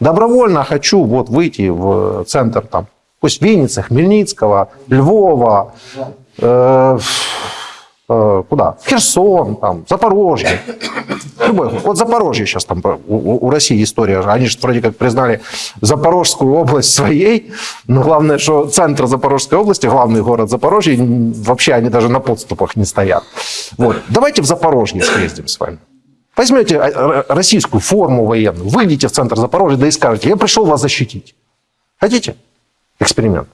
Добровольно хочу вот выйти в центр там, пусть Винницы, Хмельницкого, Львова, э, э, куда? Херсон, там, Запорожье. Любой. Вот Запорожье сейчас там у, у России история. Они же вроде как признали Запорожскую область своей, но главное, что центр Запорожской области, главный город Запорожье, вообще они даже на подступах не стоят. Вот. Давайте в Запорожье съездим с вами. Возьмете а, российскую форму военную, выйдите в центр Запорожья, да и скажете, я пришел вас защитить. Хотите? Эксперимент.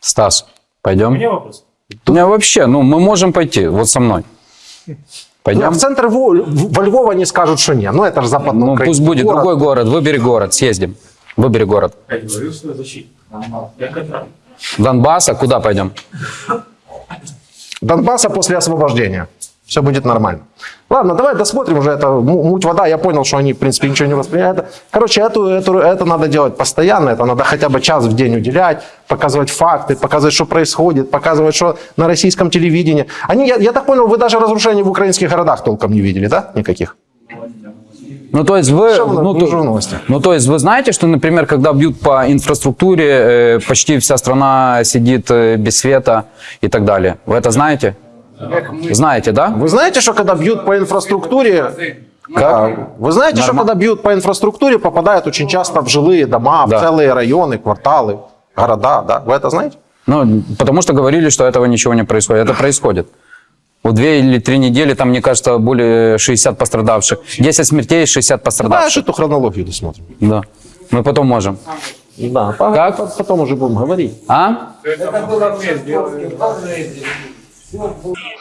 Стас, пойдем? У меня вопрос. У меня вообще, ну, мы можем пойти, вот со мной. А Пойдем? в центр Во, во Львов они скажут, что нет. Ну, это же западный Ну, пусть будет другой город, выбери город, съездим. Выбери город. Я что защита. Катал. Донбасса, куда пойдем? Донбасса после освобождения. Все будет нормально. Ладно, давай досмотрим уже это му- муть вода. Я понял, что они, в принципе, ничего не воспринимают. Короче, эту, эту, это надо делать постоянно. Это надо хотя бы час в день уделять, показывать факты, показывать, что происходит, показывать, что на российском телевидении. Они, я, я так понял, вы даже разрушений в украинских городах толком не видели, да? Никаких? Ну, то есть вы... Ну, на- то- ну, то есть вы знаете, что, например, когда бьют по инфраструктуре, э, почти вся страна сидит э, без света и так далее. Вы это знаете? Знаете, да? Вы знаете, что когда бьют по инфраструктуре... А, Вы знаете, что Норма- когда бьют по инфраструктуре, попадают очень часто в жилые дома, Да. в целые районы, кварталы, города, да? Вы это знаете? Ну, потому что говорили, что этого ничего не происходит. Это происходит. Вот две или три недели, там, мне кажется, более 60 пострадавших. 10 смертей, 60 Давай пострадавших. эту хронологию досмотрим. Да. Мы потом можем. Да, Как? по- потом уже будем говорить. А?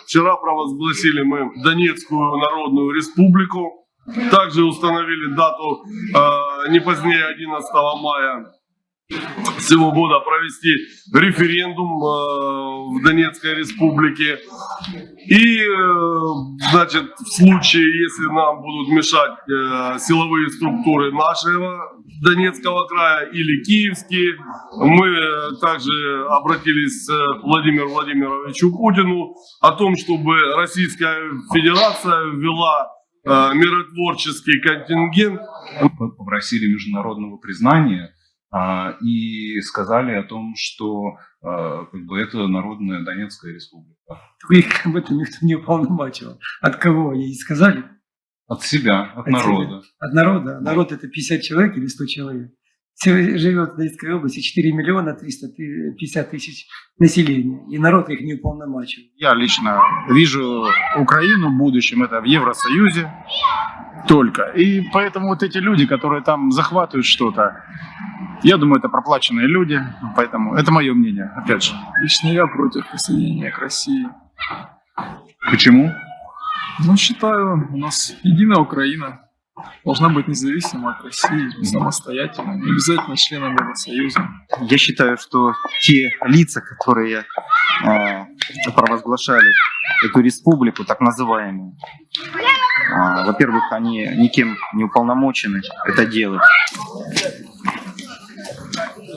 Вчера провозгласили мы Донецкую Народную Республику. Также установили дату э, не позднее 11 мая всего года провести референдум э, в Донецкой Республике. И, э, значит, в случае, если нам будут мешать э, силовые структуры нашего Донецкого края или киевские, мы э, также обратились к Владимиру Владимировичу Путину о том, чтобы Российская Федерация ввела миротворческий контингент попросили международного признания а, и сказали о том, что а, как бы это Народная Донецкая Республика. Их об этом никто не уполномачивал. От кого ей сказали? От себя, от От народа. От народа. А Народ это 50 человек или 100 человек. Живет в Донецкой области 4 миллиона 350 тысяч населения. И народ их не уполномачивал. Я лично вижу Украину в будущем, это в Евросоюзе только. И поэтому вот эти люди, которые там захватывают что-то, я думаю, это проплаченные люди, поэтому это мое мнение, опять же. Лично я против присоединения к России. Почему? Ну, считаю, у нас единая Украина должна быть независима от России, самостоятельной, не обязательно членом Евросоюза. Я считаю, что те лица, которые э, провозглашали эту республику, так называемую, э, во-первых, они никем не уполномочены это делать.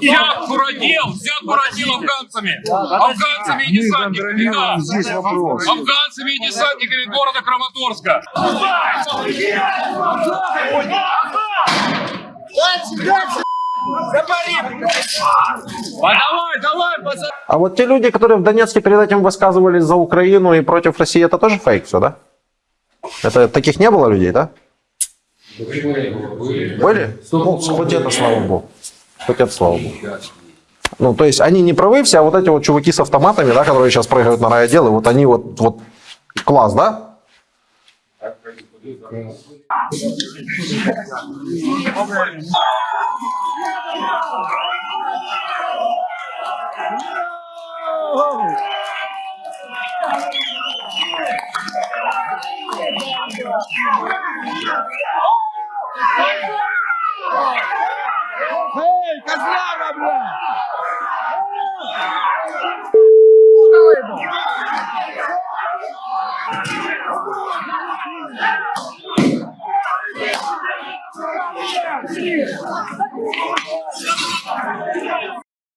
Взят Буродел, взят Буродел афганцами. Афганцами и десантниками, да. Афганцами и десантниками города Краматорска. Давай, давай, пацаны. А вот те люди, которые в Донецке перед этим высказывались за Украину и против России, это тоже фейк все, да? Это таких не было людей, да? Были? Ну, хоть это, слава богу. Хоть это, слава богу. Ну, то есть они не правы все, а вот эти вот чуваки с автоматами, да, которые сейчас прыгают на райотделы, вот они вот, вот класс, да?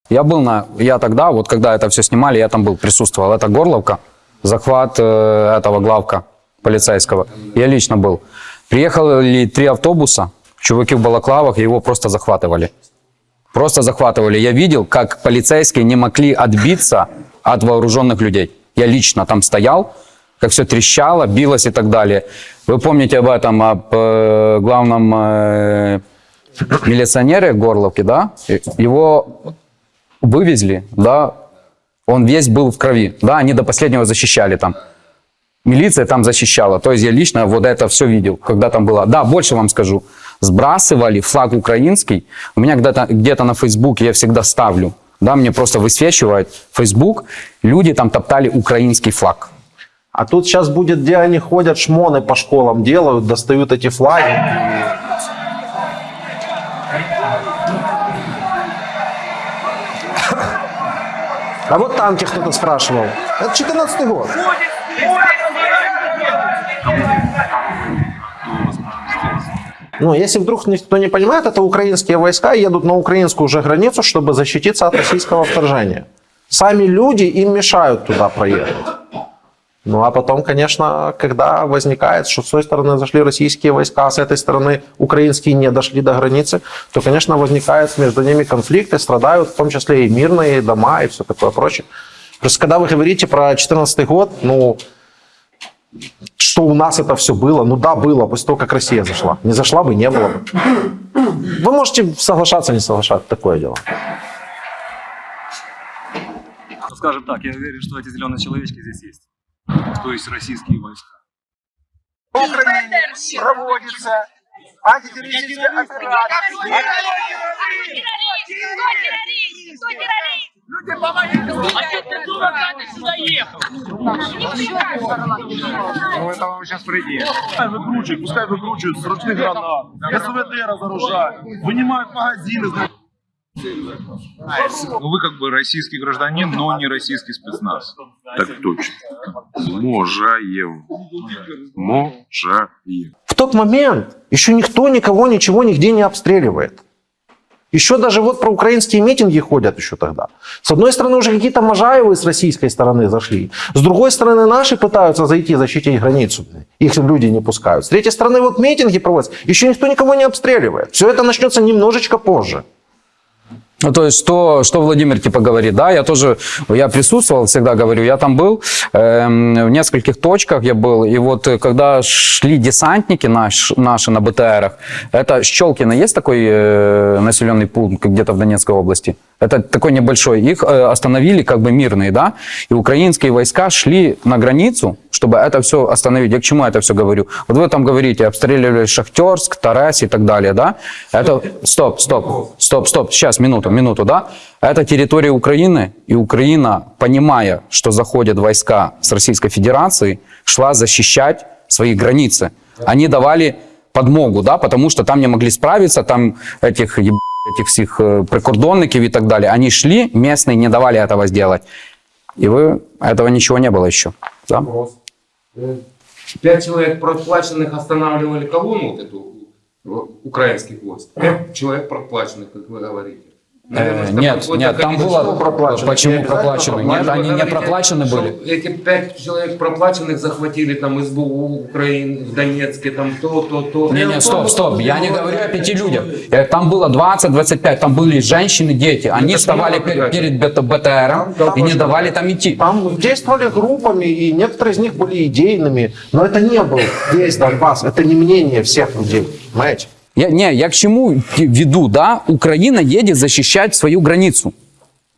Я был на... Я тогда, вот когда это все снимали, я там был, присутствовал. Это Горловка, захват э, этого главка полицейского. Я лично был. Приехали три автобуса, чуваки в балаклавах его просто захватывали. Просто захватывали. Я видел, как полицейские не могли отбиться от вооруженных людей. Я лично там стоял, как все трещало, билось и так далее. Вы помните об этом, об э, главном э, милиционере Горловке, да? Его вывезли, да? Он весь был в крови, да? Они до последнего защищали там. Милиция там защищала. То есть я лично вот это все видел, когда там было. Да, больше вам скажу. Сбрасывали флаг украинский. У меня где-то где на Фейсбуке я всегда ставлю. Да, мне просто высвечивает Facebook. Люди там топтали украинский флаг. А тут сейчас будет, где они ходят, шмоны по школам делают, достают эти флаги. А вот танки кто-то спрашивал. Это 14 год. Ну, если вдруг никто не понимает, это украинские войска едут на украинскую уже границу, чтобы защититься от российского вторжения. Сами люди им мешают туда проехать. Ну а потом, конечно, когда возникает, что с той стороны зашли российские войска, а с этой стороны украинские не дошли до границы, то, конечно, возникает между ними конфликты, страдают в том числе и мирные дома и все такое прочее. Просто когда вы говорите про 2014 год, ну, что у нас это все было, ну да, было, после того, как Россия зашла. Не зашла бы, не было бы. Вы можете соглашаться, не соглашаться, такое дело. Скажем так, я уверен, что эти зеленые человечки здесь есть. То есть российские войска. В Украине проводится антитеррористическая операция. Люди, помогите! А что ты дурака сюда ехал? Ну, это вам сейчас придет. Пускай выкручивают, пускай выкручивают с ручных гранат, СВД разоружают, вынимают магазины. Ну, вы как бы российский гражданин, но не российский спецназ. Так точно. Можаем. Можаем. В тот момент еще никто никого ничего нигде не обстреливает. Еще даже вот про украинские митинги ходят еще тогда. С одной стороны, уже какие-то Можаевы с российской стороны зашли. С другой стороны, наши пытаются зайти, защитить границу. Их люди не пускают. С третьей стороны, вот митинги проводятся. Еще никто никого не обстреливает. Все это начнется немножечко позже. Ну, то есть, что, что Владимир типа говорит, да, я тоже, я присутствовал, всегда говорю, я там был, эм, в нескольких точках я был, и вот э, когда шли десантники наш, наши на БТРах, это Щелкино, есть такой э, населенный пункт где-то в Донецкой области? Это такой небольшой, их э, остановили как бы мирные, да, и украинские войска шли на границу, чтобы это все остановить. Я к чему это все говорю? Вот вы там говорите, обстреливали Шахтерск, Тарас и так далее, да? Это, стоп, стоп, стоп, стоп, сейчас, минуту, минуту, да? Это территория Украины, и Украина, понимая, что заходят войска с Российской Федерации, шла защищать свои границы. Они давали подмогу, да, потому что там не могли справиться, там этих еб- этих всех э, прикордонников и так далее. Они шли, местные не давали этого сделать. И вы, этого ничего не было еще. Да? Пять человек проплаченных останавливали колонну вот эту э, украинских войск. Пять человек проплаченных, как вы говорите. Наверное, Э, нет, нет, там было... проплачено? Почему проплачены? Нет, Вы они не проплачены были. Эти пять человек проплаченных захватили там СБУ Украины в Донецке, там то, то, то. Не, не, стоп, стоп, я не говорю о пяти людях. Э, Там было 20-25, там были женщины, дети. Они Это вставали перед, БТРом и не давали там идти. Там действовали группами, и некоторые из них были идейными, но это не был весь Донбасс, это не мнение всех людей, понимаете? Я, не, я к чему веду, да? Украина едет защищать свою границу.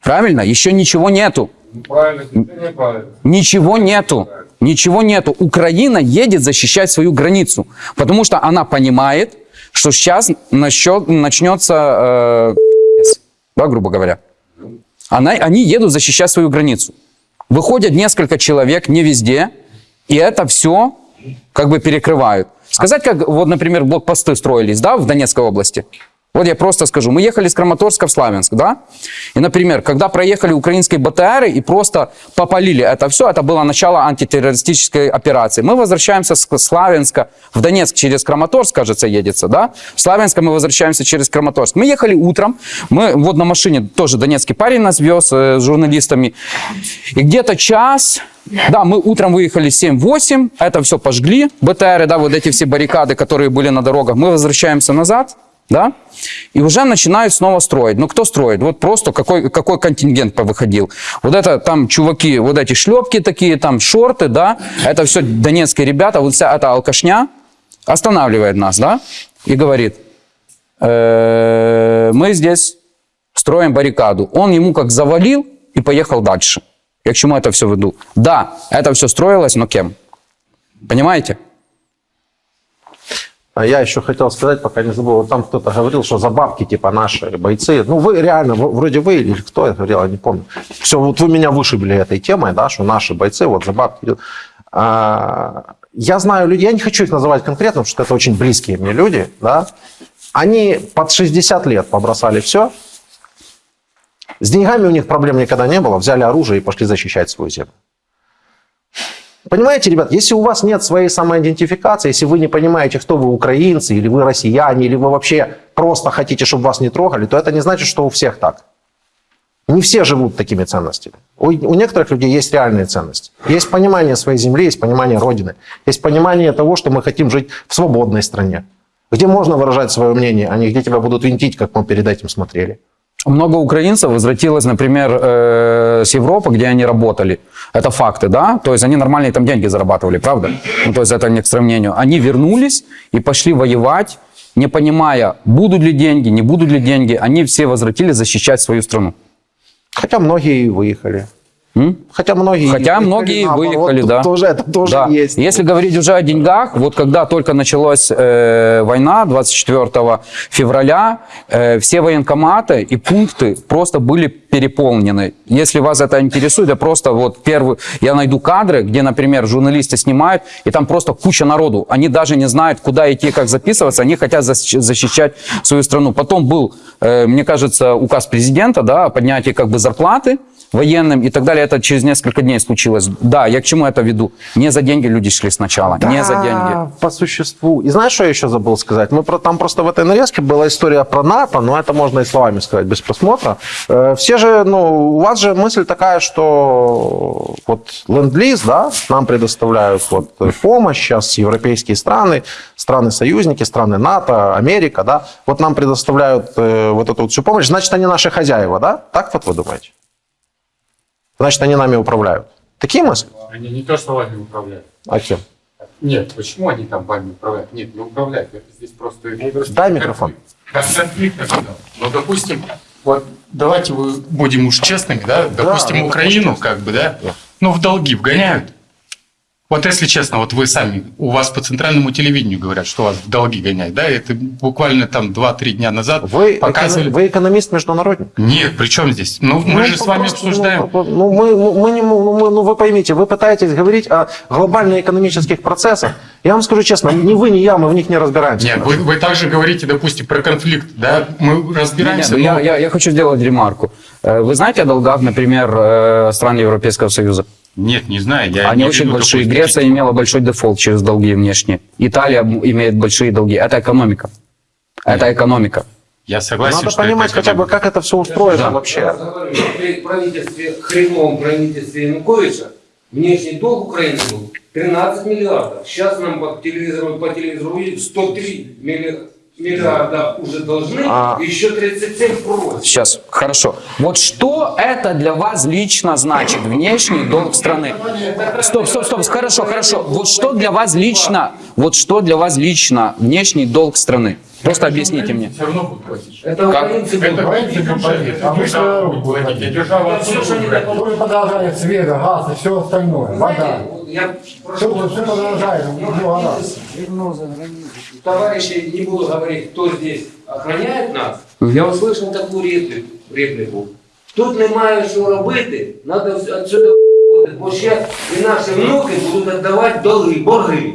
Правильно? Еще ничего нету. Правильно, неправильно. Ничего нету. Ничего нету. Украина едет защищать свою границу. Потому что она понимает, что сейчас насчет, начнется, э, да, грубо говоря. Она, они едут защищать свою границу. Выходят несколько человек, не везде, и это все как бы перекрывают. Сказать, как вот, например, блокпосты строились, да, в Донецкой области. Вот я просто скажу. Мы ехали с Краматорска в Славянск, да? И, например, когда проехали украинские БТРы и просто попалили это все, это было начало антитеррористической операции. Мы возвращаемся с Славянска в Донецк через Краматорск, кажется, едется, да? В Славянска мы возвращаемся через Краматорск. Мы ехали утром, мы вот на машине, тоже донецкий парень нас вез э, с журналистами. И где-то час, да, мы утром выехали 7-8, это все пожгли, БТРы, да, вот эти все баррикады, которые были на дорогах. Мы возвращаемся назад, да, и уже начинают снова строить. Ну, кто строит? Вот просто какой, какой контингент повыходил. Вот это там чуваки, вот эти шлепки такие, там шорты, да, это все донецкие ребята, вот вся эта алкашня останавливает нас, да, и говорит, «Э, мы здесь строим баррикаду. Он ему как завалил и поехал дальше. Я к чему это все веду? Да, это все строилось, но кем? Понимаете? А я еще хотел сказать, пока не забыл, вот там кто-то говорил, что за бабки, типа, наши бойцы, ну, вы реально, в- вроде вы или кто это говорил, я не помню. Все, вот вы меня вышибли этой темой, да, что наши бойцы вот за бабки идут. А, я знаю людей, я не хочу их называть конкретно, потому что это очень близкие мне люди, да, они под 60 лет побросали все, с деньгами у них проблем никогда не было, взяли оружие и пошли защищать свою землю. Понимаете, ребят, если у вас нет своей самоидентификации, если вы не понимаете, кто вы украинцы, или вы россияне, или вы вообще просто хотите, чтобы вас не трогали, то это не значит, что у всех так. Не все живут такими ценностями. У, у некоторых людей есть реальные ценности. Есть понимание своей земли, есть понимание Родины, есть понимание того, что мы хотим жить в свободной стране, где можно выражать свое мнение, а не где тебя будут винтить, как мы перед этим смотрели. Много украинцев возвратилось, например, э, с Европы, где они работали. Это факты, да? То есть они нормальные там деньги зарабатывали, правда? Ну, то есть это не к сравнению. Они вернулись и пошли воевать, не понимая, будут ли деньги, не будут ли деньги. Они все возвратились защищать свою страну. Хотя многие и выехали. Хотя многие Хотя выехали многие наоборот. выехали, да. Тоже, это тоже Да. есть. Если говорить уже о деньгах, вот когда только началась э, война 24 февраля, э, все военкоматы и пункты просто были переполнены. Если вас это интересует, я просто вот первый, я найду кадры, где, например, журналисты снимают, и там просто куча народу. Они даже не знают, куда идти, как записываться, они хотят защ- защищать свою страну. Потом был, э, мне кажется, указ президента, да, о поднятии как бы зарплаты военным и так далее. Это через несколько дней случилось. Да, я к чему это веду? Не за деньги люди шли сначала, не за деньги. Да, по существу. И знаешь, что я еще забыл сказать? Мы про, там просто в этой нарезке была история про НАТО, но это можно и словами сказать без просмотра. Э, все же, ну, у вас же мысль такая, что вот ленд-лиз, да, нам предоставляют вот помощь сейчас европейские страны, страны-союзники, страны НАТО, Америка, да, вот нам предоставляют э, вот эту вот всю помощь, значит, они наши хозяева, да? Так вот вы думаете? Значит, они нами управляют. Такие мысли? Они не то, что вами управляют. А кем? Нет, почему они там вами управляют? Нет, не управляют. Это здесь просто... Дай микрофон. Ну, допустим, вот давайте вы будем уж честными, да? Допустим, ну, Украину, как бы, да? Ну, в долги вгоняют. Вот если честно, вот вы сами, у вас по центральному телевидению говорят, что вас в долги гоняют, да? Это буквально там 2-3 дня назад Вы, показывали... эконом- вы экономист-международник? Нет, при чем здесь? Ну, мы Ну, же с вами просто, обсуждаем... Ну, ну, мы, мы не, ну, мы- ну, вы поймите, вы пытаетесь говорить о глобально-экономических процессах. Я вам скажу честно, ни вы, ни я, мы в них не разбираемся. Нет, вы, вы также говорите, допустим, про конфликт, да? Мы разбираемся, Не, не, но- ну я, я, я хочу сделать ремарку. Э, Вы знаете о долгах, например, э, стран Европейского Союза? Нет, не знаю. Я Они не очень большие. Греция имела большой дефолт через долги внешние. Италия имеет большие долги. Это экономика. Это экономика. Я согласен, Надо что понимать это хотя бы, как это все устроено Да. вообще. При правительстве, хреновом правительстве Януковича внешний долг Украины был 13 миллиардов. Сейчас нам по телевизору, по телевизору видят 103 милли- миллиарда уже должны, А. еще 37 просят. Сейчас, хорошо. Вот что это для вас лично значит, внешний долг страны? Стоп, стоп, стоп, хорошо, хорошо. Вот что для вас лично, вот что для вас лично внешний долг страны? Просто объясните мне. Все равно будут платить. Это Как? украинцы Это будут. украинцы будут платить, а держава будет платить, а держава отсюда брать. Вы продолжаете свет, газ и все остальное. Вода. Я Все, все продолжает, много раз. Товарищи, не буду говорить, кто здесь охраняет нас. Я услышав таку репліку, репліку. Тут немає що робити, треба відсюди виходити, бо ще і наші внуки будуть віддавати долги, борги.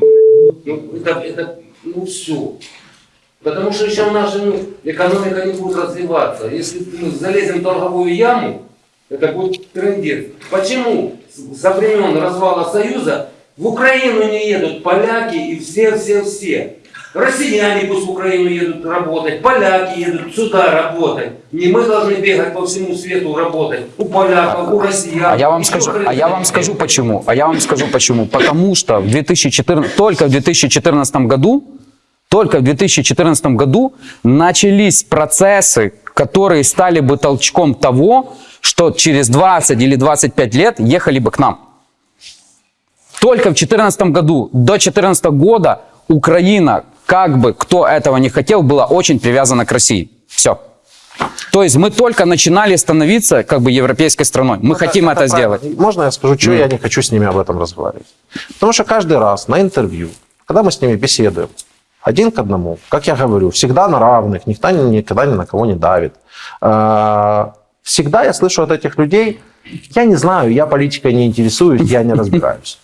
Ну, это, это, ну все. Потому что еще наша ну, экономика не будет развиваться. Если мы залезем в долговую яму, это будет трендец. Почему Со времен развала Союза в Украину не едут поляки и все-все-все? Россияне пусть в Украину едут работать, поляки едут сюда работать. Не мы должны бегать по всему свету работать. У поляков, у россиян. А я вам скажу, а я вам скажу почему. А я вам скажу почему. Потому что в 2014, только в 2014 году, только в 2014 году начались процессы, которые стали бы толчком того, что через 20 или 25 лет ехали бы к нам. Только в 2014 году, до 2014 года Украина, как бы кто этого не хотел, была очень привязана к России. Все. То есть мы только начинали становиться как бы европейской страной. Мы хотим это, сделать. Можно я скажу, что Ну. я не хочу с ними об этом разговаривать? Потому что каждый раз на интервью, когда мы с ними беседуем, один к одному, как я говорю, всегда на равных, никто ни- никогда ни на кого не давит. Всегда я слышу от этих людей, я не знаю, я политикой не интересуюсь, я не разбираюсь.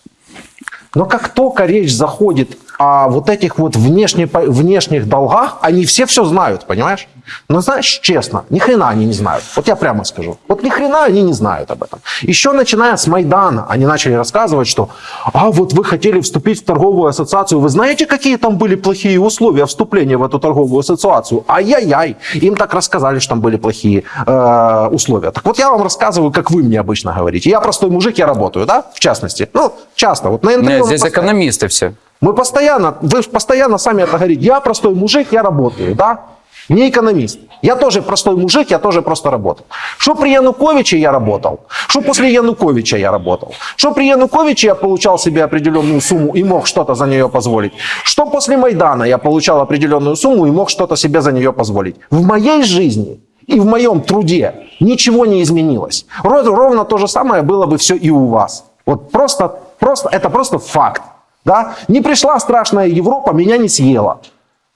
Но как только речь заходит о вот этих вот внешне, внешних долгах, они все все знают, понимаешь? Но знаешь, честно, ни хрена они не знают. Вот я прямо скажу. Вот ни хрена они не знают об этом. Еще начиная с Майдана, они начали рассказывать, что а вот вы хотели вступить в торговую ассоциацию. Вы знаете, какие там были плохие условия вступления в эту торговую ассоциацию? Ай-яй-яй. Им так рассказали, что там были плохие э, условия. Так вот я вам рассказываю, как вы мне обычно говорите. Я простой мужик, я работаю, да, в частности. Ну, часто. Вот на интервью Нет, здесь постоянно- экономисты все. Мы постоянно, вы постоянно сами это говорите. Я простой мужик, я работаю, да? Не экономист. Я тоже простой мужик, я тоже просто работаю. Что при Януковиче я работал? Что после Януковича я работал? Что при Януковиче я получал себе определенную сумму и мог что-то за нее позволить? Что после Майдана я получал определенную сумму и мог что-то себе за нее позволить? В моей жизни и в моем труде ничего не изменилось. Ро- Ровно то же самое было бы все и у вас. Вот просто, просто, это просто факт. Да? Не пришла страшная Европа, меня не съела.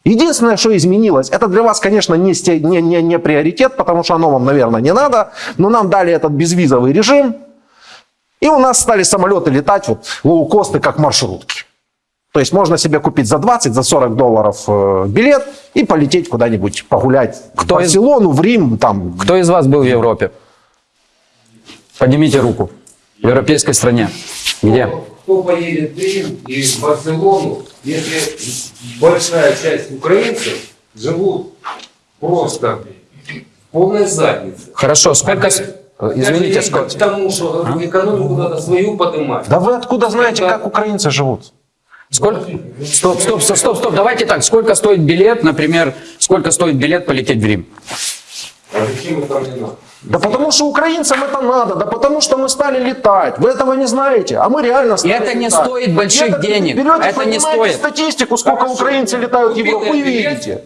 Единственное, что изменилось, это для вас, конечно, не, не, не, не приоритет, потому что оно вам, наверное, не надо, но нам дали этот безвизовый режим, и у нас стали самолеты летать, вот лоукосты, как маршрутки. То есть можно себе купить за 20, за 40 долларов э, билет и полететь куда-нибудь погулять в Барселону, в Рим, там. Кто из вас был в Европе? Поднимите руку. В европейской стране. Где? Кто поедет в Рим и в Барселону, если большая часть украинцев живут просто в полной заднице. Хорошо, сколько... Извините, сколько... к тому, что экономику надо свою поднимать. Да вы откуда знаете, как украинцы живут? Сколько? Стоп, стоп, стоп, стоп, стоп. Давайте так. Сколько стоит билет, например, сколько стоит билет полететь в Рим? А зачем это мне надо? Да потому что украинцам это надо, да потому что мы стали летать. Вы этого не знаете, а мы реально стали это не летать. стоит больших это денег. Берете, Это не стоит. статистику, сколько украинцы летают в Европу, и видите.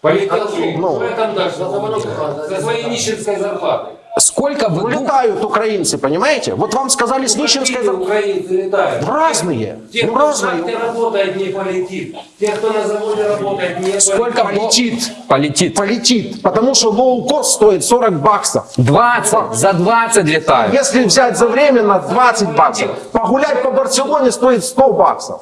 Полетел Ну. Дальше? За? За своей нищенской зарплатой. Сколько вы... Летают украинцы, понимаете? Вот вам сказали с нищенской украинцы летают? Разные. Те, Ну, кто разные. шахте работает, не полетит. Те, кто на заводе работает, не Сколько полетит? Полетит. Полетит. Потому что лоу-кост стоит 40 баксов. 20, за 20 летают. Если взять за временно 20 баксов. Погулять по Барселоне стоит 100 баксов.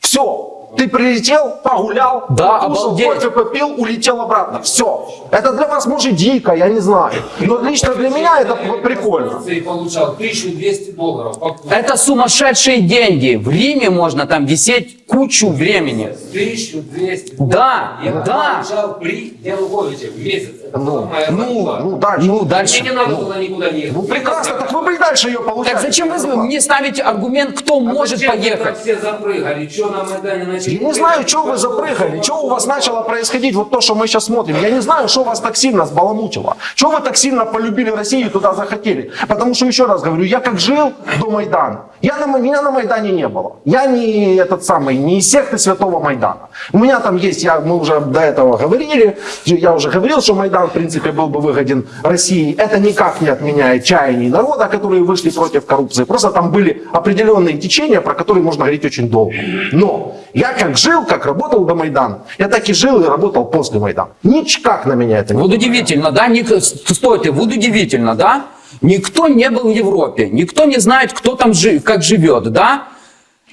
Все. Ты прилетел, погулял, Да, покушал, кофе попил, улетел обратно. Все. Это для вас может дико, я не знаю. Но лично для меня это прикольно. И получал 1200 долларов. Это сумасшедшие деньги. В Риме можно там висеть кучу времени. 1200 Да, Я да. получал при Януковиче в месяц. Ну, ну, ну, дальше. Ну, дальше. Мне не надо было никуда не ехать. Ну прекрасно, так вы бы и дальше ее получали. Так зачем вы мне ставите аргумент, кто может вы там поехать? все запрыгали? Что на Майдане начали? Я не знаю, что вы запрыгали, что у вас начало происходить, вот то, что мы сейчас смотрим. Я не знаю, что вас так сильно сбаламутило. Что вы так сильно полюбили Россию и туда захотели. Потому что, еще раз говорю, я как жил до Майдана, я на, меня на Майдане не было. Я не этот самый, не из секты Святого Майдана. У меня там есть, я, мы уже до этого говорили, я уже говорил, что Майдан, в принципе, был бы выгоден России. Это никак не отменяет чаяний народа, которые вышли против коррупции. Просто там были определенные течения, про которые можно говорить очень долго. Но я как жил, как работал до Майдана, я так и жил и работал после Майдана. Никак на меня это не Вот удивительно, да? Ник- Стойте, вот удивительно, да? Никто не был в Европе, никто не знает, кто там жи- как живет, да?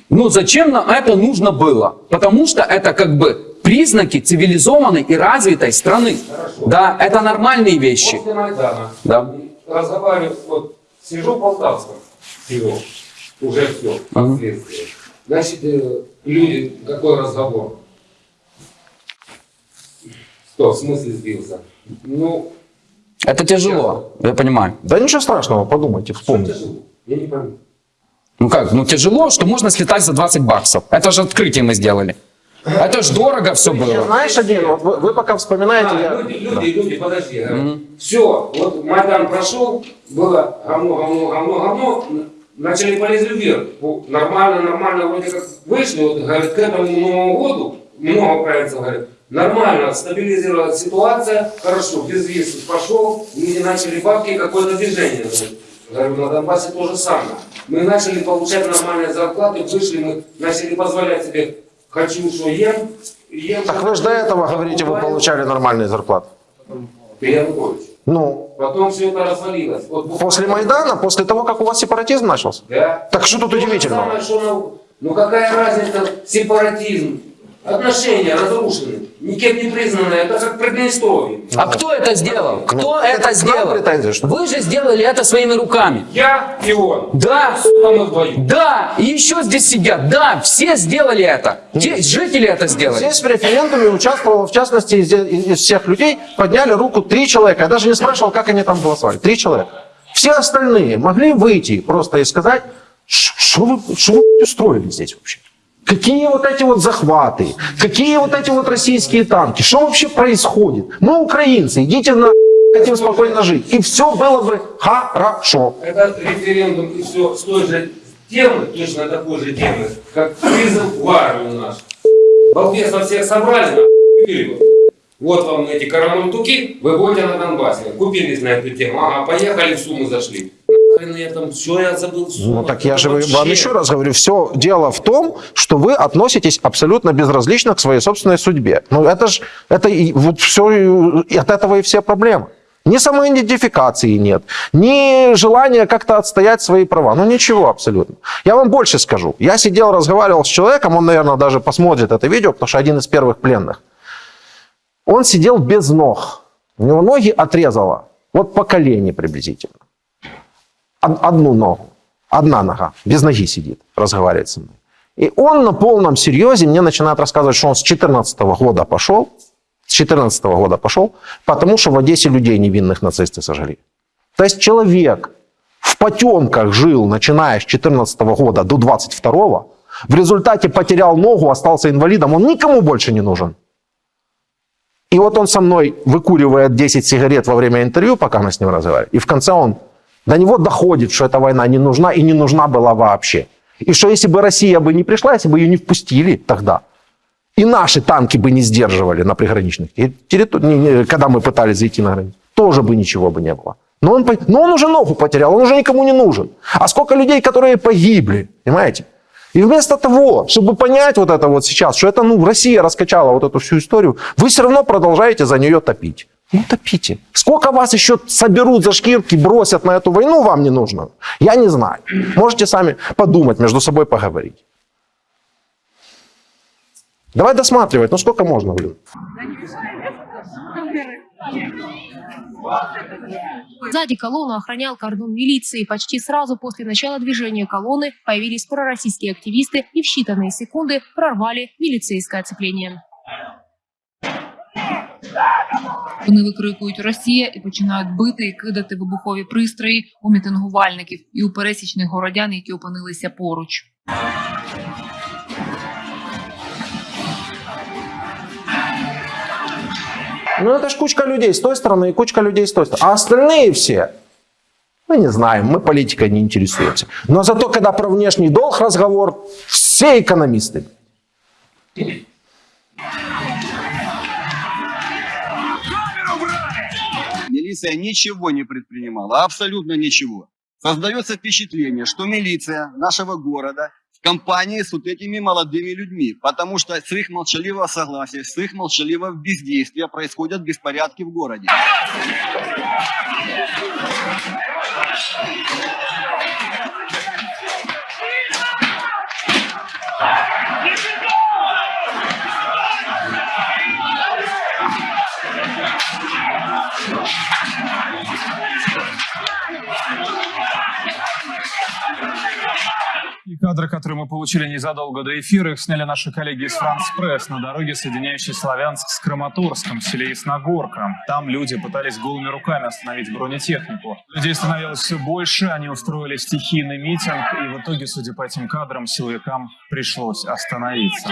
Ну зачем нам это нужно было? Потому что это как бы признаки цивилизованной и развитой страны. Да, это нормальные вещи. После Майдана Да. разговариваю, вот сижу в Полтавском, сижу, уже все, последствия. Значит, э, люди, какой разговор? Что, в смысле сбился? Ну, Это тяжело, я понимаю. Да ничего страшного, подумайте, вспомните. тяжело, я не пойму. Ну как, ну тяжело, что можно слетать за 20 баксов. Это же открытие мы сделали. Это ж дорого все было. Знаешь, один, вот вы, вы пока вспоминаете, А, я... люди, люди, люди, подожди. а. Все, вот Майдан прошел, было говно, говно, говно, говно, начали полезли вверх. Ну, Нормально, нормально, вроде как вышли, вот, говорят, к этому Новому году, много украинцев говорят, нормально, стабилизировалась ситуация, хорошо, безвиз пошел, люди начали бабки, какое-то движение. Говорю, на Донбассе то же самое. Мы начали получать нормальные зарплаты, вышли, мы начали позволять себе, хочу, что ем, ем. Так вы же до этого говорите, вы получали нормальные зарплаты. Янукович. Ну, Потом все это развалилось. Вот после Майдана, после того, как у вас сепаратизм начался? Да. Так что тут То удивительного? самое, что на- Ну какая разница, сепаратизм, отношения разрушены, никем не признанные, это как Приднестровье. А кто это сделал? Кто Ну, это нам сделал? что? Вы же сделали это своими руками. Я и он. Да, мы вдвоем. да, и еще здесь сидят. Да, все сделали это. Те- жители это сделали. Здесь в референдуме участвовало, в частности, из, из- из всех людей подняли руку три человека. Я даже не спрашивал, как они там голосовали. Три человека. Все остальные могли выйти просто и сказать, что вы, что вы устроили здесь вообще? Какие вот эти вот захваты? Какие вот эти вот российские танки? Что вообще происходит? Мы украинцы, идите на хотим спокойно жить. И все было бы хорошо. Это референдум и все с той же темы, точно такой же темы, как призыв в армию наш. Балбесов всех собрали, вот. Вот вам эти карамультуки, вы будете на Донбассе. Купились на эту тему, ага, поехали, в Сумы зашли. Нахрен я там, все, я забыл Сумы. Ну так я же Вообще. вам еще раз говорю, все дело в том, что вы относитесь абсолютно безразлично к своей собственной судьбе. Ну это же, это и вот все, и от этого и все проблемы. Ни самоидентификации нет, ни желания как-то отстоять свои права. Ну ничего абсолютно. Я вам больше скажу. Я сидел, разговаривал с человеком, он, наверное, даже посмотрит это видео, потому что один из первых пленных. Он сидел без ног. У него ноги отрезало. Вот по колени приблизительно. Од- Одну ногу. Одна нога. Без ноги сидит, разговаривает со мной. И он на полном серьезе мне начинает рассказывать, что он с 14 года пошел, с 14 года пошел, потому что в Одессе людей невинных нацисты сожгли. То есть человек в потемках жил, начиная с 14 года до 22 в результате потерял ногу, остался инвалидом, он никому больше не нужен. И вот он со мной выкуривает 10 сигарет во время интервью, пока мы с ним разговариваем. И в конце он, до него доходит, что эта война не нужна и не нужна была вообще. И что если бы Россия бы не пришла, если бы ее не впустили тогда, и наши танки бы не сдерживали на приграничных территориях, когда мы пытались зайти на границу, тоже бы ничего бы не было. Но он, но он уже ногу потерял, он уже никому не нужен. А сколько людей, которые погибли, понимаете? И вместо того, чтобы понять вот это вот сейчас, что это, ну, Россия раскачала вот эту всю историю, вы все равно продолжаете за нее топить. Ну, топите. Сколько вас еще соберут за шкирки, бросят на эту войну, вам не нужно? Я не знаю. Можете сами подумать, между собой поговорить. Давай досматривать, ну сколько можно, блин? Сзади колонну охранял кордон милиции. Почти сразу после начала движения колонны появились пророссийские активисты и в считанные секунды прорвали міліцейське оцеплення. Вони викрикують Росія і починають бити і кидати вибухові пристрої у мітингувальників і у пересічних городян, які опинилися поруч. Ну, это ж кучка людей с той стороны и кучка людей с той стороны. А остальные все, мы не знаем, мы политикой не интересуемся. Но зато, когда про внешний долг разговор, все экономисты. Милиция ничего не предпринимала, абсолютно ничего. Создается впечатление, что милиция нашего города в компании с вот этими молодыми людьми, потому что с их молчаливого согласия, с их молчаливого бездействия происходят беспорядки в городе. И кадры, которые мы получили незадолго до эфира, их сняли наши коллеги из Франс Пресс на дороге, соединяющей Славянск с Краматорском, в селе Ясногорка. Там люди пытались голыми руками остановить бронетехнику. Людей становилось все больше, они устроили стихийный митинг, и в итоге, судя по этим кадрам, силовикам пришлось остановиться.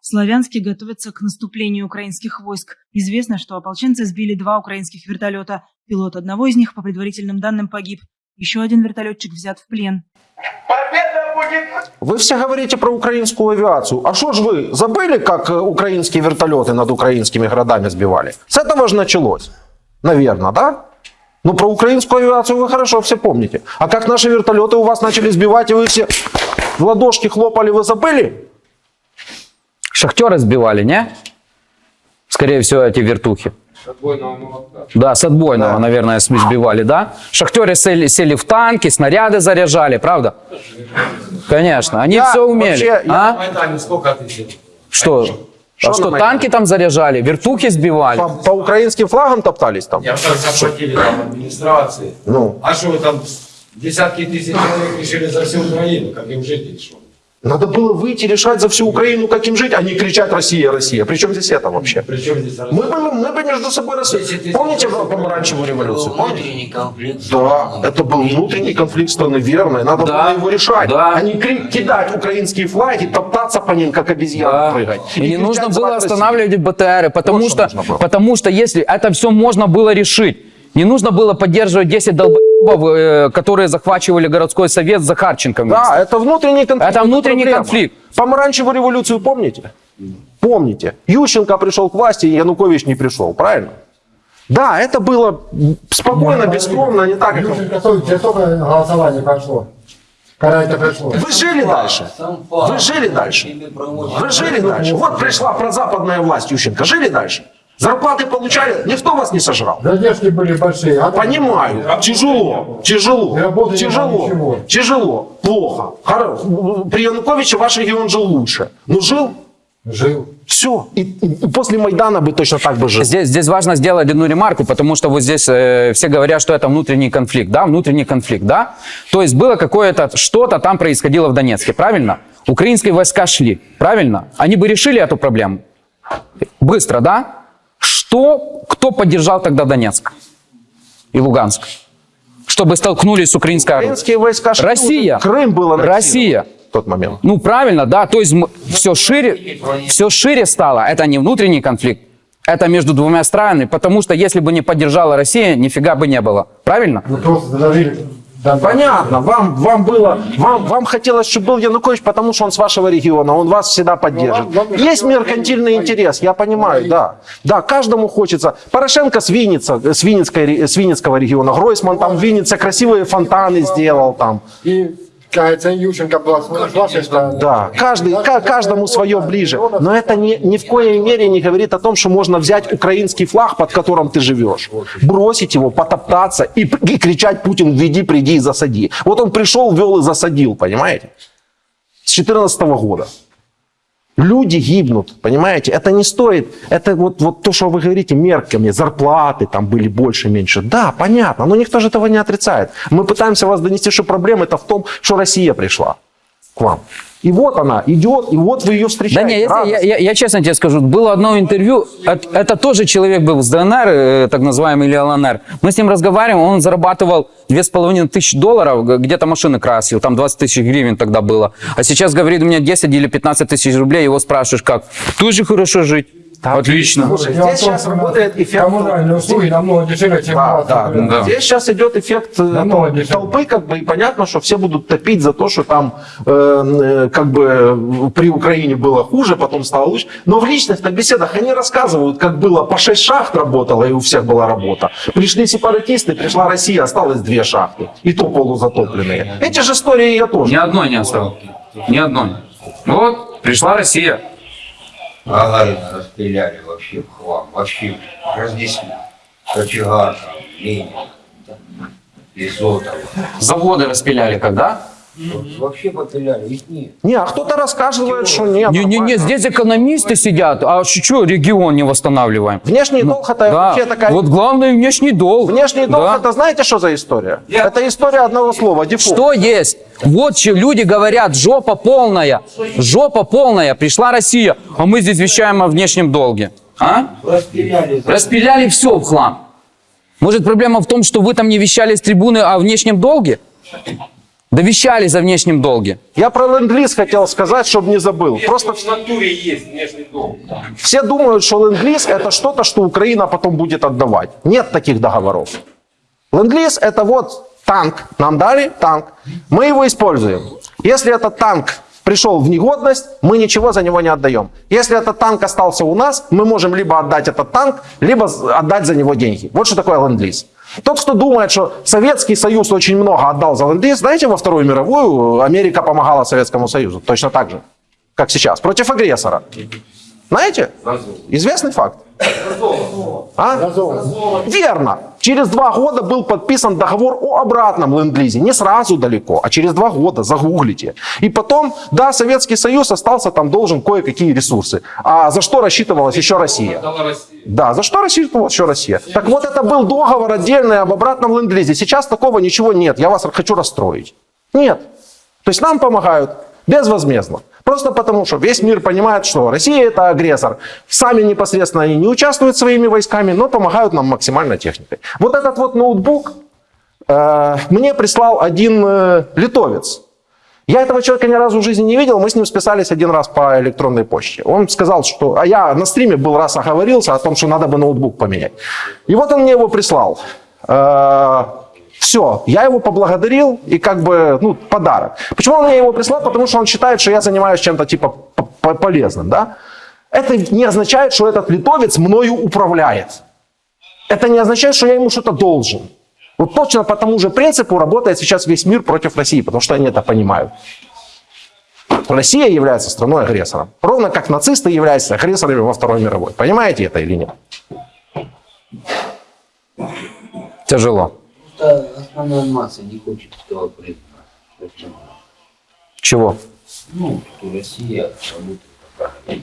Славянске готовятся к наступлению украинских войск. Известно, что ополченцы сбили два украинских вертолета. Пилот одного из них, по предварительным данным, погиб. Еще один вертолетчик взят в плен. Вы все говорите про украинскую авиацию. А что ж вы забыли, как э, украинские вертолеты над украинскими городами сбивали? С этого же началось. Наверное, да? Ну, про украинскую авиацию вы хорошо все помните. А как наши вертолеты у вас начали сбивать, и вы все в ладошки хлопали, вы забыли? Шахтеры сбивали, не? Скорее всего, эти вертухи. Да, с отбойного, наверное, см- сбивали, да? Шахтеры сели, сели в танки, снаряды заряжали, правда? Конечно, они Я все умели. вообще- а? Сколько? Что? Что а что, на Майдане? танки там заряжали, вертухи сбивали? По, по украинским флагам топтались там? Я так захватили там администрации. Ну, А что вы там десятки тысяч человек решили за всю Украину, как им жить что? Надо было выйти решать за всю Украину, как им жить, а не кричать «Россия, Россия». Причем здесь это вообще? Причем здесь Мы бы, мы бы между собой... рас- Помните помаранчевую революцию? Помните? Да, это был внутренний конфликт страны, верно. и Надо Да, было его решать. да. А не кидать украинские флаги, топтаться по ним, как обезьяны Да. прыгать. И не кричать нужно было останавливать БТРы, потому Вот что что, потому что если это все можно было решить, не нужно было поддерживать 10 долбоебов, которые захвачивали городской совет с Захарченко. Да, это внутренний конфликт. Это внутренний проблема. конфликт. Помаранчевую революцию помните? Помните. Ющенко пришел к власти, Янукович не пришел, правильно? Да, это было спокойно, бескромно, не так, стой, тебе сколько голосований прошло? Когда это пришло? Вы жили дальше? Вы жили дальше? Вы жили дальше? Вот пришла прозападная власть Ющенко. Жили дальше? Зарплаты получали? Никто вас не сожрал. Задержки были большие. а Понимаю, тяжело, тяжело, тяжело, ничего. тяжело, плохо. При Януковиче ваш регион жил лучше. Ну жил? Жил. Все. И, и после Майдана бы точно так бы жил. Здесь, здесь важно сделать одну ремарку, потому что вот здесь э, все говорят, что это внутренний конфликт, да, внутренний конфликт, да. То есть было какое-то, что-то там происходило в Донецке, правильно? Украинские войска шли, правильно? Они бы решили эту проблему? Быстро, да? Что, кто поддержал тогда Донецк и Луганск? Чтобы столкнулись с украинской армией? Украинские войска Россия. Крым был аннексирован Россия. в тот момент. Ну, правильно, да. То есть все шире, все шире стало. Это не внутренний конфликт. Это между двумя странами, потому что если бы не поддержала Россия, нифига бы не было. Правильно? Вы просто задавили Понятно, вам, вам было, вам, вам хотелось, чтобы был Янукович, потому что он с вашего региона, он вас всегда поддержит. Есть меркантильный интерес, я понимаю, да. Да, каждому хочется. Порошенко с, Винница, с, Винницкой, с Винницкого региона, Гройсман там в Виннице красивые фонтаны сделал там. И, кажется. Да, каждый, ка- каждому свое ближе. Но это ни, ни в коей мере не говорит о том, что можно взять украинский флаг, под которым ты живешь, бросить его, потоптаться и, и кричать Путин, введи, приди и засади. Вот он пришел, ввел и засадил, понимаете? С 2014 года. Люди гибнут, понимаете? Это не стоит, это вот, вот то, что вы говорите, мерками, зарплаты там были больше, меньше. Да, понятно, но никто же этого не отрицает. Мы пытаемся вас донести, что проблема это в том, что Россия пришла к вам. И вот она идет, и вот вы ее Да встречаете. не, если- я, радостно. я- я честно тебе скажу, было одно интервью, это, это тоже человек был с ДНР, э, так называемый, или ЛНР. Мы с ним разговариваем, он зарабатывал 2,5 тысячи долларов, г- где-то машины красил, там 20 тысяч гривен тогда было. А сейчас говорит, у меня 10 или 15 тысяч рублей, его спрашиваешь, как? Тоже хорошо жить. Отлично. Слушай, здесь сейчас работает эффект... Коммунальные услуги намного дешевле, чем Да, да, да. Здесь сейчас идет эффект э, Намного толпы, как бы, и понятно, что все будут топить за то, что там э, э, как бы при Украине было хуже, потом стало лучше. Но в личных беседах они рассказывают, как было по 6 шахт работало, и у всех была работа. Пришли сепаратисты, пришла Россия, осталось две шахты, и то полузатопленные. Эти же истории я тоже. Ни одной не осталось. Ни одной. Вот, пришла Россия. Гагарина расстреляли вообще в хлам, вообще разнесли. Кочегар, там, Ленин, Изотов. Заводы распиляли когда? Вообще попиляли, их нет. Не, а кто-то рассказывает, что нет. Не-не-не, здесь экономисты сидят, а что регион не восстанавливаем? Внешний долг это Ну, Да, вообще такая... вот главный внешний долг. Внешний долг Да. это знаете, что за история? Это история одного слова, дефолт. Что есть? Вот че люди говорят, жопа полная, жопа полная, пришла Россия, а мы здесь вещаем о внешнем долге. А? Распиляли. Распиляли все в хлам. Может, проблема в том, что вы там не вещали с трибуны о внешнем долге? Да вещали за внешнем долге. Я про ленд-лиз хотел сказать, чтобы не забыл. Просто В натуре есть внешний долг. все думают, что ленд-лиз это что-то, что Украина потом будет отдавать. Нет таких договоров. Ленд-лиз это вот танк. Нам дали танк. Мы его используем. Если этот танк пришел в негодность, мы ничего за него не отдаем. Если этот танк остался у нас, мы можем либо отдать этот танк, либо отдать за него деньги. Вот что такое ленд-лиз. Тот, кто думает, что Советский Союз очень много отдал за ленд-лиз, знаете, во Вторую мировую Америка помогала Советскому Союзу. Точно так же, как сейчас. Против агрессора. Знаете? Известный факт. А? Верно. Через два года был подписан договор о обратном ленд-лизе. Не сразу далеко, а через два года. Загуглите. И потом, да, Советский Союз остался там должен кое-какие ресурсы. А за что рассчитывалась еще Россия? Дала Россия. Да, за что рассчитывалась еще Россия? Так вот, это был договор отдельный об обратном ленд-лизе. Сейчас такого ничего нет. Я вас хочу расстроить. Нет. То есть нам помогают безвозмездно. Просто потому, что весь мир понимает, что Россия это агрессор. Сами непосредственно они не участвуют своими войсками, но помогают нам максимально техникой. Вот этот вот ноутбук э, мне прислал один э, литовец. Я этого человека ни разу в жизни не видел, мы с ним списались один раз по электронной почте. Он сказал, что... А я на стриме был раз оговорился о том, что надо бы ноутбук поменять. И вот он мне его прислал. Все, я его поблагодарил и как бы, ну, подарок. Почему он мне его прислал? Потому что он считает, что я занимаюсь чем-то типа полезным, да? Это не означает, что этот литовец мною управляет. Это не означает, что я ему что-то должен. Вот точно по тому же принципу работает сейчас весь мир против России, потому что они это понимают. Россия является страной-агрессором. Ровно как нацисты являются агрессорами во Второй мировой. Понимаете это или нет? Тяжело. Просто основная масса не хочет этого признать. Почему? Чего? Ну, что Россия работает.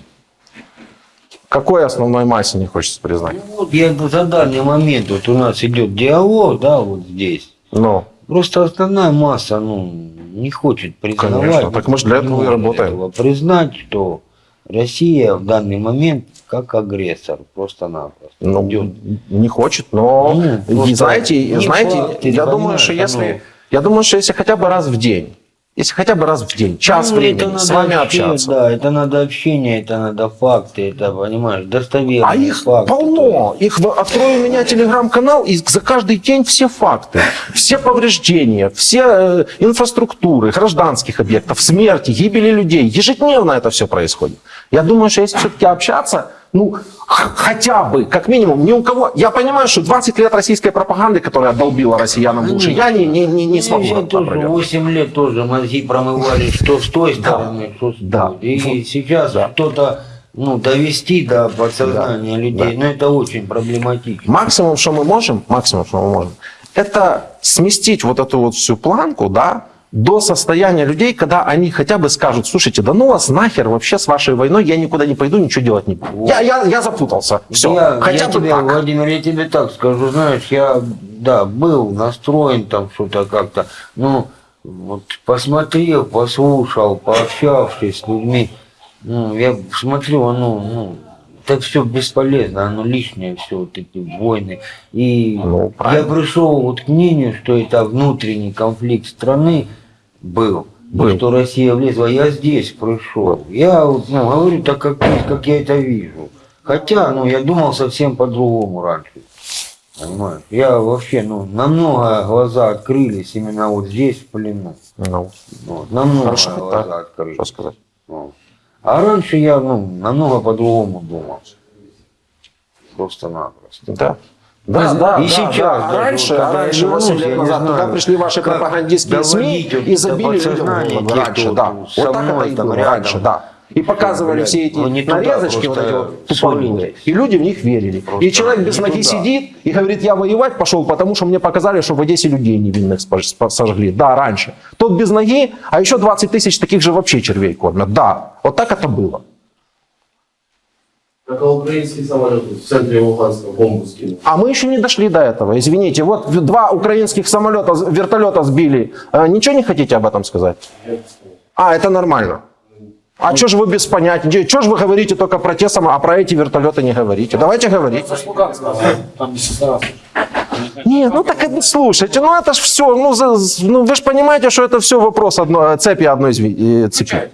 Какой основной массе не хочется признать? Ну, вот я за данный момент, вот у нас идет диалог, да, вот здесь. Ну. Просто основная масса, ну, не хочет признавать. Конечно, так мы ж для этого и работаем. этого признать, что Россия в данный момент как агрессор, просто-напросто. Ну, не хочет, но Ну, и знаете, не знаете, факт, я думаю, что если, оно- я думаю, что если хотя бы раз в день, если хотя бы раз в день, час Ну, времени с вами общение, общаться, Да, это надо общение, это надо факты, это, понимаешь, достоверные А их факты. полно. Их открою у меня телеграм-канал, и за каждый день все факты, все повреждения, все э, инфраструктуры, гражданских объектов, смерти, гибели людей. Ежедневно это все происходит. Я думаю, что если все-таки общаться, ну, хотя бы, как минимум, ни у кого... Я понимаю, что 20 лет российской пропаганды, которая долбила россиянам уши, я не, не, не, не смогу. Я тоже опровергнуть. 8 лет тоже мозги промывали, что с той стороны, что с той. И сейчас что-то ну, довести до подсознания людей, ну это очень проблематично. Максимум, что мы можем, максимум, что мы можем, это сместить вот эту вот всю планку, да, до состояния людей, когда они хотя бы скажут, слушайте, да ну вас нахер вообще с вашей войной, я никуда не пойду, ничего делать не буду. Я, я, я запутался, все, Я, хотя я бы тебе, так. Владимир, я тебе так скажу, знаешь, я, да, был настроен там что-то как-то, ну, вот посмотрел, послушал, пообщавшись с людьми, ну, я смотрю, оно, ну, это все бесполезно, оно лишнее все, вот эти войны. И Ну, я пришел вот к мнению, что это внутренний конфликт страны был. Был. что Россия влезла, я здесь пришел. Я ну, говорю так, как, как я это вижу. Хотя, ну, я думал совсем по-другому раньше. Понимаешь? Я вообще, ну, намного глаза открылись именно вот здесь, в плену. Ну, Вот, намного Хорошо, глаза так. открылись. Что сказать? Вот. А раньше я, ну, намного по-другому думал. Просто-напросто. Да. Да, да, и да, сейчас. да. А раньше, а раньше, 8 вернусь, лет назад, знаю, когда пришли ваши пропагандистские СМИ и забили людям голову раньше, да. Вот так это и было раньше, да. И показывали Блядь, все эти ну, не нарезочки, вот эти вот туповые. И люди в них верили. и человек без ноги туда. сидит и говорит, я воевать пошел, потому что мне показали, что в Одессе людей невинных сожгли. Да, раньше. Тот без ноги, а еще 20 тысяч таких же вообще червей кормят. Да, вот так это было. Украинский самолет в центре Луганска бомбу скинул. А мы еще не дошли до этого. Извините, вот два украинских самолета, вертолета сбили. Э, Ничего не хотите об этом сказать? А, это нормально. А что же вы без понятия? Что же вы говорите только про те самые, а про эти вертолеты не говорите? Давайте говорить. Не ну так это, слушайте, ну это ж все, ну, за- ну вы же понимаете, что это все вопрос одно, цепи одной э, цепи.